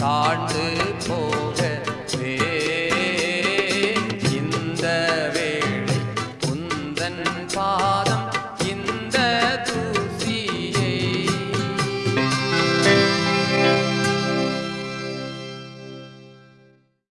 தாழ்ந்து